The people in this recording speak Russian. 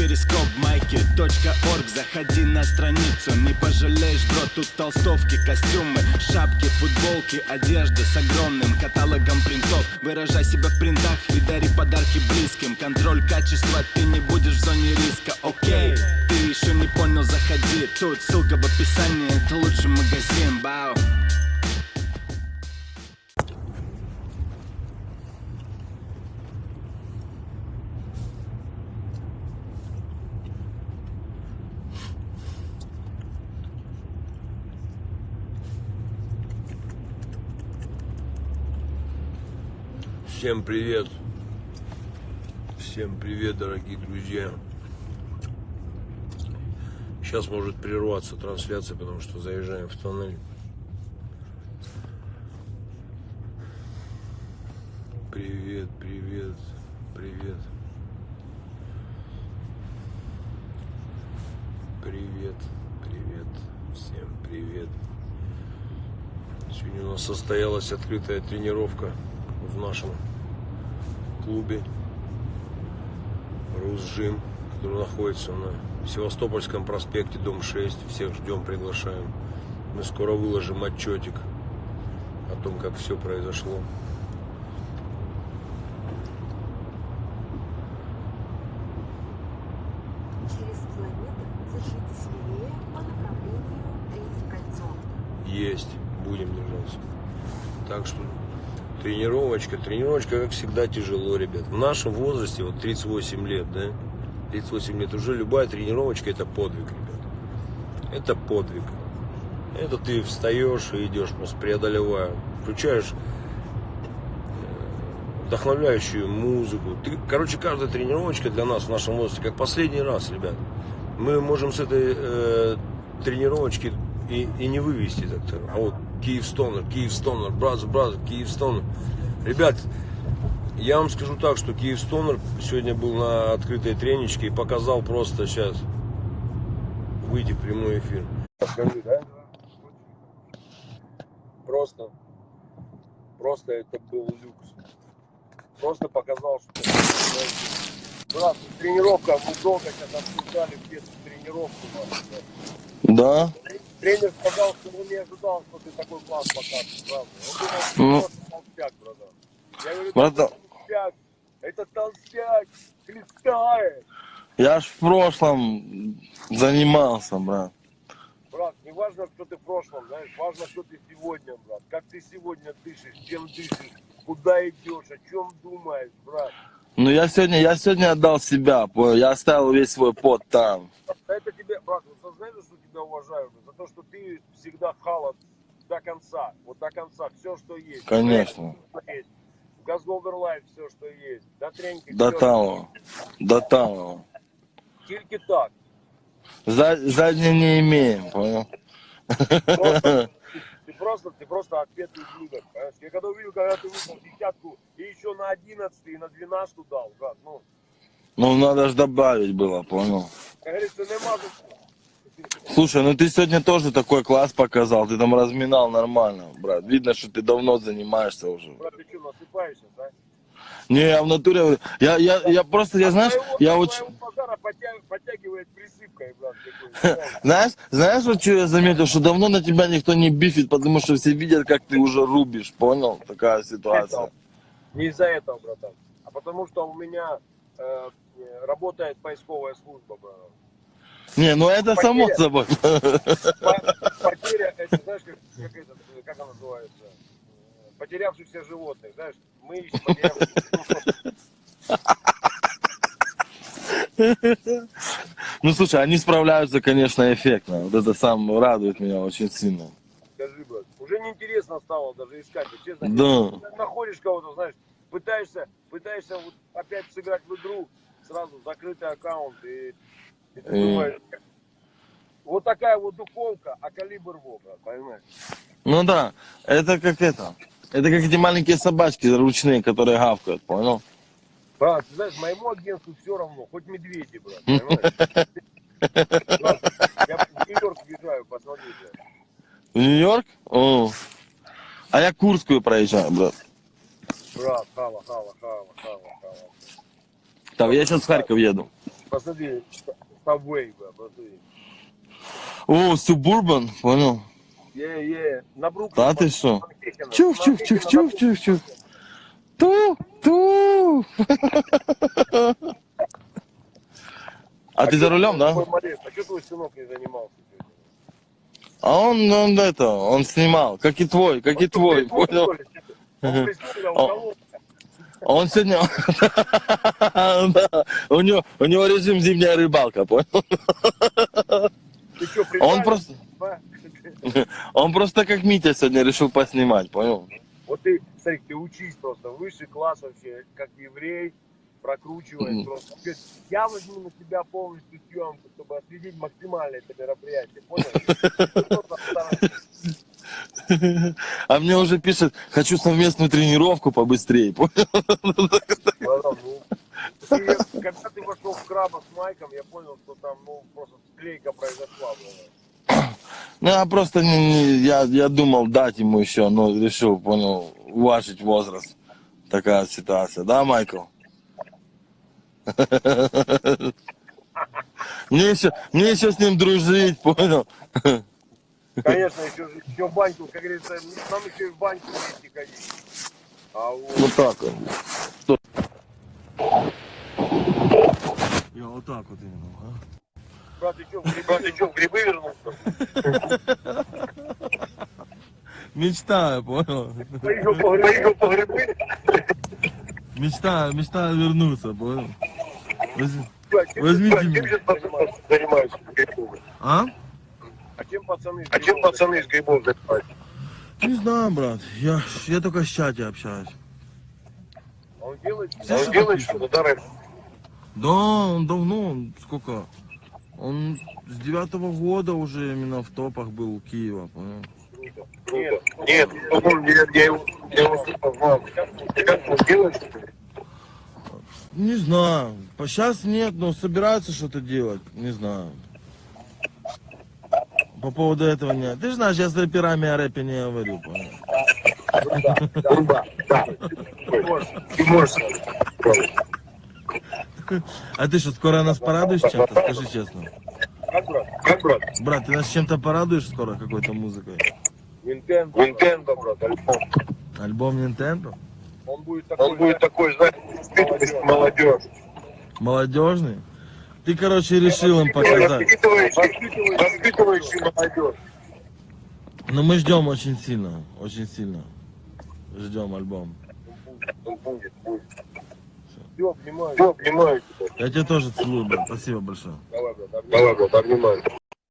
перископ майки .орг. Заходи на страницу, не пожалеешь, бро Тут толстовки, костюмы, шапки, футболки Одежда с огромным каталогом принтов. Выражай себя в принтах и дари подарки близким. Контроль качества, ты не будешь в зоне риска, окей Ты еще не понял, заходи. Тут ссылка в описании, это лучший магазин, бау Всем привет! Всем привет, дорогие друзья! Сейчас может прерваться трансляция, потому что заезжаем в тоннель. Привет, привет, привет. Привет, привет, всем привет. Сегодня у нас состоялась открытая тренировка в нашем клубе Русжим, который находится на Севастопольском проспекте, дом 6. Всех ждем, приглашаем. Мы скоро выложим отчетик о том, как все произошло. Есть, будем держаться. Так что тренировочка, тренировочка, как всегда, тяжело, ребят. В нашем возрасте, вот 38 лет, да, 38 лет, уже любая тренировочка это подвиг, ребят. Это подвиг. Это ты встаешь и идешь, просто преодолевая. Включаешь э, вдохновляющую музыку. Ты, короче, каждая тренировочка для нас в нашем возрасте как последний раз, ребят. Мы можем с этой э, тренировочки и, и не вывести так-то. А вот Киев Стонер, Киев Стонер, брат, брат, Киев Стонер. Ребят, я вам скажу так, что Киев Стонер сегодня был на открытой треничке и показал просто сейчас выйти в прямой эфир. Скажи, да? Просто, просто это был люкс. Просто показал, что... Брат, тренировка, мы долго сейчас обсуждали где тренировку. Да. Тренер сказал, что он не ожидал, что ты такой класс покажешь, правда. Он думал, что Ну. толстяк, братан. Я говорю, Братан. это толстяк, это толстяк, хлестает. Я ж в прошлом занимался, брат. Брат, не важно, что ты в прошлом, знаешь, важно, что ты сегодня, брат. Как ты сегодня дышишь, чем дышишь, куда идешь, о чем думаешь, брат. Ну я сегодня, я сегодня отдал себя, понял? я оставил весь свой пот там. Это тебе, брат, вот сознай, что тебя уважаю, за то, что ты всегда халат до конца, вот до конца, все, что есть. Конечно. Газгольдер life все, что есть. До треньки. До того. До того. Тільки так. За, задней не имеем, понял? Просто, ты просто, ты просто отпетый ублюдок, понимаешь? Я когда увидел, когда ты выпал десятку и еще на 11 и на 12 дал, брат, ну, Ну надо ж добавить было, понял? как говорится, нема за що. Слушай, ну ты сегодня тоже такой класс показал, ты там разминал нормально, брат. Видно, что ты давно занимаешься уже. Брат, ты что, насыпаешься, да? Не, я в натуре, я, я, я просто, я знаешь, я очень... Знаешь, знаешь, вот что я заметил, что давно на тебя никто не бифит, потому что все видят, как ты уже рубишь, понял? Такая ситуация. Не из-за этого, братан, а потому что у меня э, работает поисковая служба, братан. Не, ну это само Потеря. собой. По- Потеря, это знаешь, как, как, это, как она называется? Потерявшихся животных, знаешь, мы ищем потерявшихся Ну слушай, они справляются, конечно, эффектно. Вот это сам радует меня очень сильно. Скажи, брат, уже неинтересно стало даже искать, честно. Да. Находишь кого-то, знаешь, пытаешься, пытаешься вот опять сыграть в игру, сразу закрытый аккаунт, и, и ты И- вот такая вот духовка, а калибр во, брат, понимаешь? Ну да, это как это. Это как эти маленькие собачки ручные, которые гавкают, понял? Брат, ты знаешь, моему агентству все равно, хоть медведи, брат, понимаешь? Я в Нью-Йорк въезжаю, посмотри, блядь. В Нью-Йорк? А я Курскую проезжаю, брат. Брат, хава, хава, хава, хава, хава. Так, я сейчас в Харьков еду. Посмотри, Subway, бля, посмотри. О, Субурбан, понял? Е-е, на Бруклин. Да ты что? Манхэттена. Чух, чух, чух, чух, чух, чух. Ту, ту. А ты за рулем, да? А что твой сынок не занимался? А он, он это, он снимал, как и твой, как и твой, понял? Он. Он сегодня, Да, у него, у него режим зимняя рыбалка, понял? Ты что, Он просто, он просто как Митя сегодня решил поснимать, понял? Вот ты, смотри, ты учись просто, высший класс вообще, как еврей, прокручивай Мгм. просто. Я возьму на себя полностью съемку, чтобы осветить максимально это мероприятие, понял? А мне уже пишет, хочу совместную тренировку побыстрее, Когда ты вошел в краба с Майком, я понял, что там, ну, просто склейка произошла. Ну, я просто, не- я, я думал дать ему еще, но решил, понял, уважить возраст. Такая ситуация, да, Майкл? Мне еще, мне еще с ним дружить, понял? Конечно, еще, еще в баньку, как говорится, нам еще и в баньку вместе ходить. А вот. Вот так вот. Я вот так вот именно, а? Брат, ты что, в грибы, ты что, в грибы вернулся? Мечтаю, понял? Поехал по поехал по грибы. Мечтаю, мечтаю вернуться, понял? Возьмите меня. А? А чем пацаны А чем пацаны из грибов занимаются? Не знаю, брат. Я, я только с чате общаюсь. Он делает, Все он делает пишут. что-то, да, рэп? Да, он давно, он сколько? Он с девятого года уже именно в топах был у Киева, понял? Нет, нет, по-моему, я, я его, я его слышал, знал. Как он делает что-то? Не знаю. По сейчас нет, но собираются что-то делать. Не знаю. По поводу этого нет. Ты же знаешь, я с рэперами о рэпе не говорю, понял? Да, да. Можешь. А ты что, скоро нас порадуешь чем-то? Скажи честно. Как, брат? Как, брат? Брат, ты нас чем-то порадуешь скоро какой-то музыкой? Nintendo. Nintendo, брат, альбом. Альбом Nintendo? Он будет такой, он будет такой, знаешь, молодежь. Молодежный? Ты, короче, решил им показать. Воспитывающий, молодежь. Но мы ждем очень сильно, очень сильно. Ждем альбом. Он будет, будет. Все, обнимаю. Все, обнимаю тебя. Я тебя тоже целую, брат. Спасибо большое. Давай, брат, обнимаю.